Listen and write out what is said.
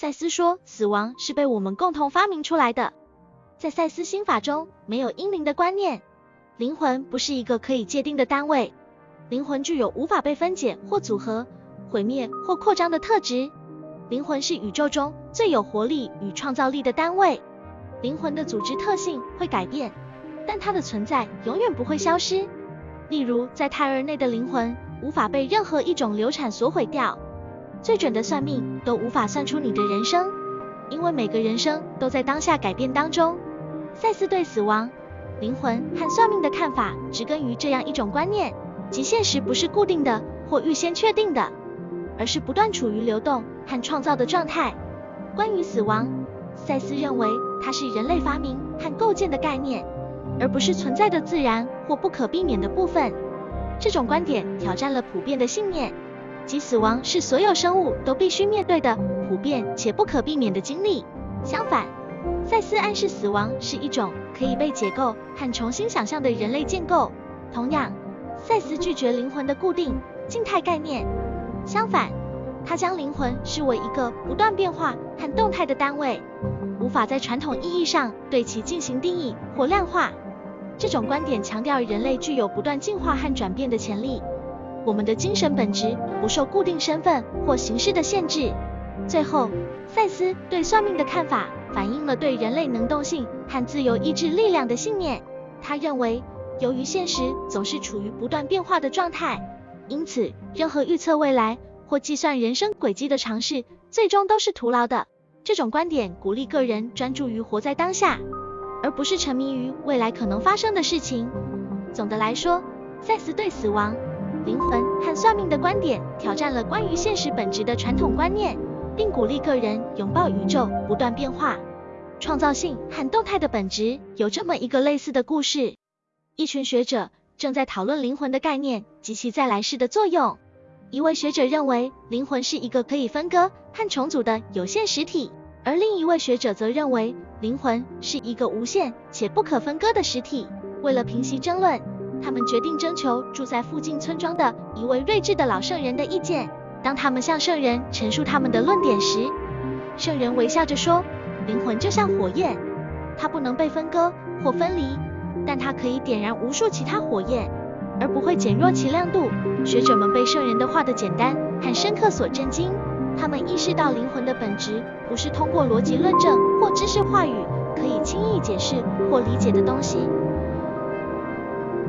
赛斯说，死亡是被我们共同发明出来的。在赛斯心法中，没有阴灵的观念。灵魂不是一个可以界定的单位，灵魂具有无法被分解或组合、毁灭或扩张的特质。灵魂是宇宙中最有活力与创造力的单位。灵魂的组织特性会改变，但它的存在永远不会消失。例如，在胎儿内的灵魂无法被任何一种流产所毁掉。最准的算命都无法算出你的人生，因为每个人生都在当下改变当中。赛斯对死亡、灵魂和算命的看法，植根于这样一种观念：即现实不是固定的或预先确定的，而是不断处于流动和创造的状态。关于死亡，赛斯认为它是人类发明和构建的概念，而不是存在的自然或不可避免的部分。这种观点挑战了普遍的信念。即死亡是所有生物都必须面对的普遍且不可避免的经历。相反，赛斯暗示死亡是一种可以被解构和重新想象的人类建构。同样，赛斯拒绝灵魂的固定静态概念。相反，他将灵魂视为一个不断变化和动态的单位，无法在传统意义上对其进行定义或量化。这种观点强调人类具有不断进化和转变的潜力。我们的精神本质不受固定身份或形式的限制。最后，赛斯对算命的看法反映了对人类能动性和自由意志力量的信念。他认为，由于现实总是处于不断变化的状态，因此任何预测未来或计算人生轨迹的尝试，最终都是徒劳的。这种观点鼓励个人专注于活在当下，而不是沉迷于未来可能发生的事情。总的来说，赛斯对死亡。灵魂和算命的观点挑战了关于现实本质的传统观念，并鼓励个人拥抱宇宙不断变化、创造性和动态的本质。有这么一个类似的故事：一群学者正在讨论灵魂的概念及其在来世的作用。一位学者认为灵魂是一个可以分割和重组的有限实体，而另一位学者则认为灵魂是一个无限且不可分割的实体。为了平息争论，他们决定征求住在附近村庄的一位睿智的老圣人的意见。当他们向圣人陈述他们的论点时，圣人微笑着说：“灵魂就像火焰，它不能被分割或分离，但它可以点燃无数其他火焰，而不会减弱其亮度。”学者们被圣人的话的简单和深刻所震惊。他们意识到灵魂的本质不是通过逻辑论证或知识话语可以轻易解释或理解的东西。